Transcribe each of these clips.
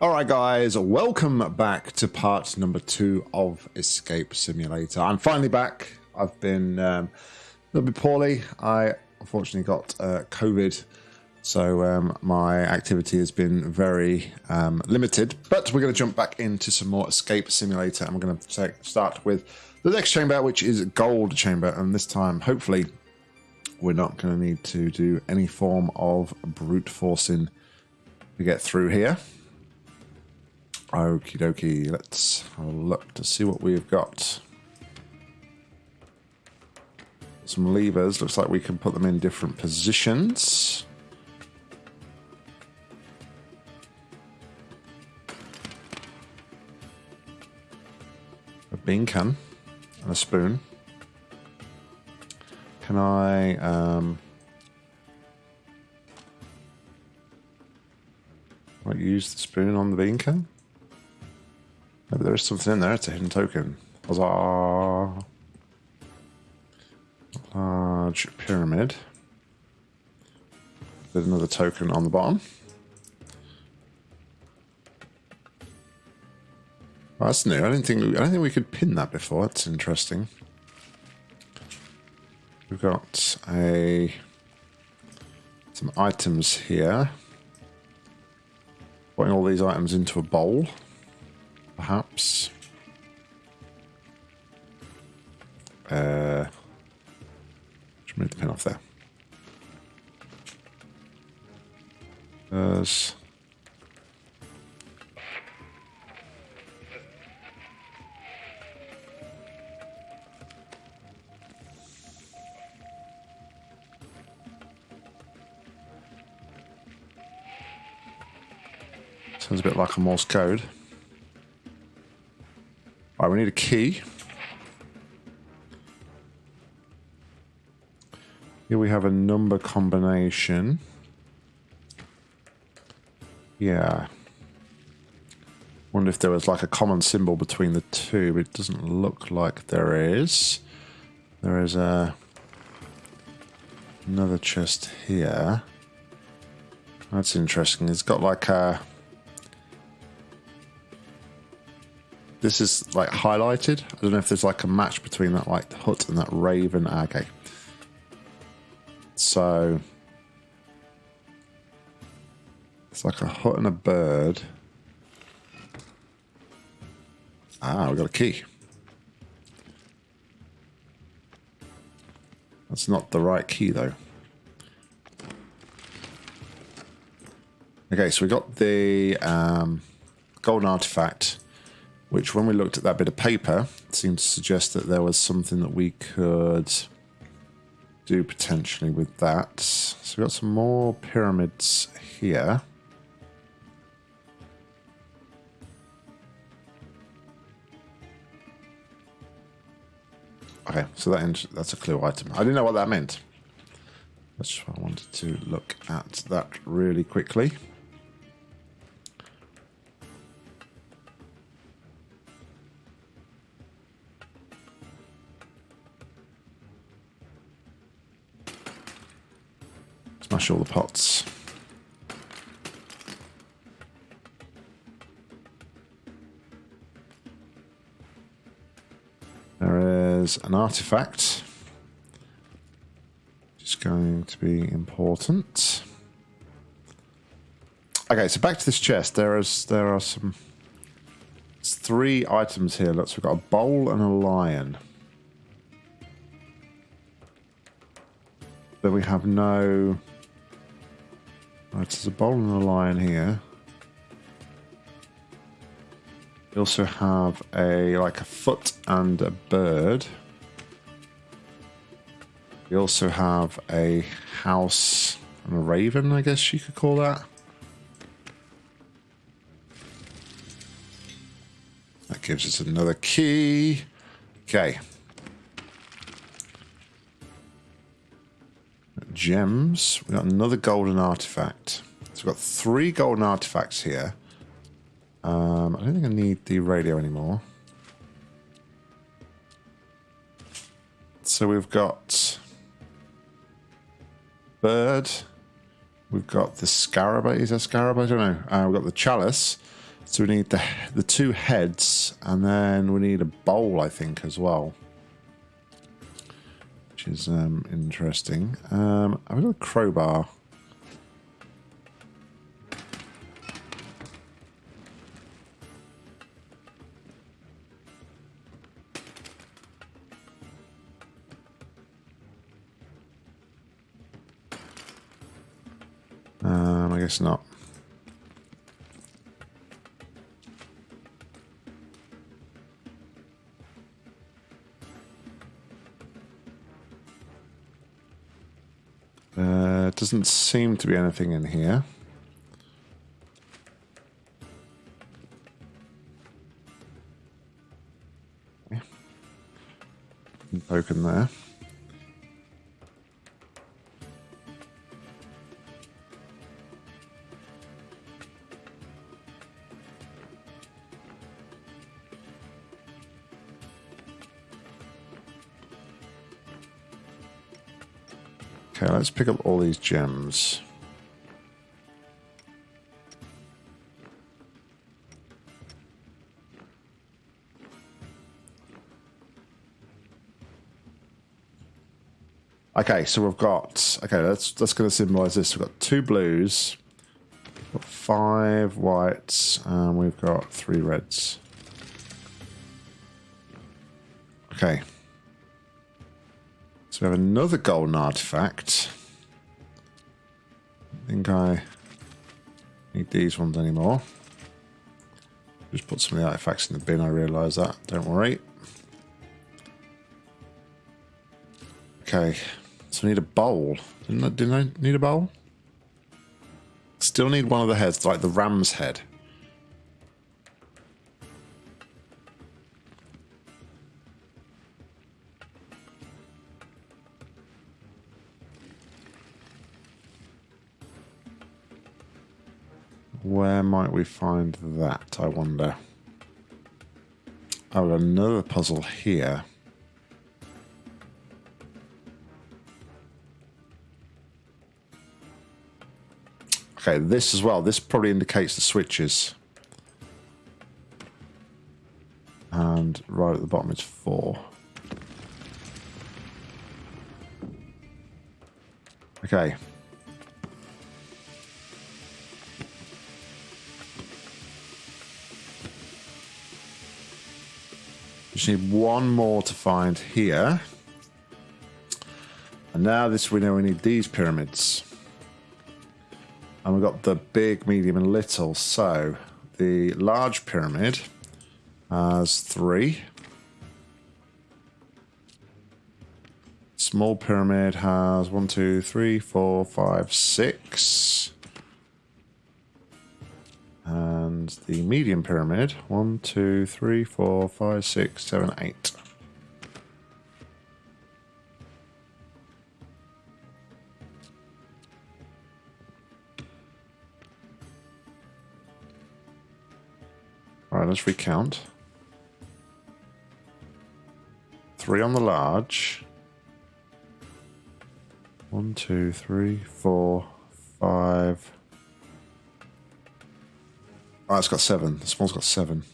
Alright guys, welcome back to part number two of Escape Simulator. I'm finally back. I've been um, a little bit poorly. I unfortunately got uh, COVID, so um, my activity has been very um, limited. But we're going to jump back into some more Escape Simulator and we're going to start with the next chamber, which is Gold Chamber. And this time, hopefully, we're not going to need to do any form of brute forcing to get through here. Okie dokie, let's have a look to see what we've got. Some levers, looks like we can put them in different positions. A bean can and a spoon. Can I... Um, use the spoon on the bean can? Maybe there is something in there. It's a hidden token. Huzzah! Large pyramid. There's another token on the bottom. Oh, that's new. I didn't think I don't think we could pin that before. That's interesting. We've got a some items here. Putting all these items into a bowl perhaps. Uh, just move the pin off there. There's... Sounds a bit like a Morse code. Right, we need a key. Here we have a number combination. Yeah. Wonder if there was like a common symbol between the two, but it doesn't look like there is. There is a another chest here. That's interesting. It's got like a This is like highlighted. I don't know if there's like a match between that like the hut and that raven. Okay. So it's like a hut and a bird. Ah, we got a key. That's not the right key though. Okay, so we got the um, golden artifact which when we looked at that bit of paper seemed to suggest that there was something that we could do potentially with that. So we've got some more pyramids here. Okay, so that that's a clue item. I didn't know what that meant. That's why I wanted to look at that really quickly. Smash all the pots. There is an artifact. Just going to be important. Okay, so back to this chest. There is there are some three items here. So we've got a bowl and a lion. Then we have no Right, there's a bowl and a lion here. We also have a like a foot and a bird. We also have a house and a raven, I guess you could call that. That gives us another key. Okay. Gems. We've got another golden artifact. So we've got three golden artifacts here. Um, I don't think I need the radio anymore. So we've got bird. We've got the scarab. Is that scarab? I don't know. Uh, we've got the chalice. So we need the the two heads, and then we need a bowl, I think, as well. Which is um, interesting. Um, I've got a crowbar. Um, I guess not. Doesn't seem to be anything in here. Poke there. Okay, let's pick up all these gems. Okay, so we've got okay. Let's let's go to symbolize this. We've got two blues, got five whites, and we've got three reds. Okay. So we have another golden artifact. I think I need these ones anymore. Just put some of the artifacts in the bin, I realise that. Don't worry. Okay, so we need a bowl. Didn't I, didn't I need a bowl? Still need one of the heads, like the ram's head. Where might we find that, I wonder? Oh, another puzzle here. Okay, this as well. This probably indicates the switches. And right at the bottom is four. Okay. Just need one more to find here. And now this we know we need these pyramids. And we've got the big, medium, and little. So the large pyramid has three. Small pyramid has one, two, three, four, five, six. And the medium pyramid, one, two, three, four, five, six, seven, eight. All right, let's recount. Three on the large. One, two, three, four, five. Oh, it's got seven. The small's got seven.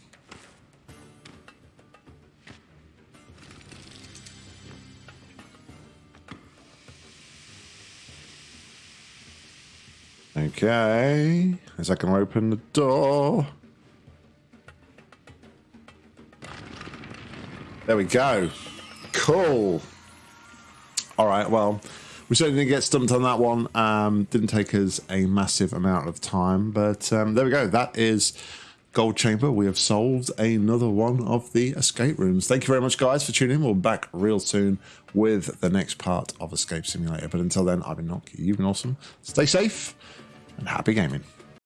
Okay. Is that going to open the door? There we go. Cool. All right, well, we certainly didn't get stumped on that one. Um, didn't take us a massive amount of time, but um, there we go. That is Gold Chamber. We have solved another one of the escape rooms. Thank you very much, guys, for tuning in. We'll be back real soon with the next part of Escape Simulator. But until then, I've been Nock. You've been awesome. Stay safe and happy gaming.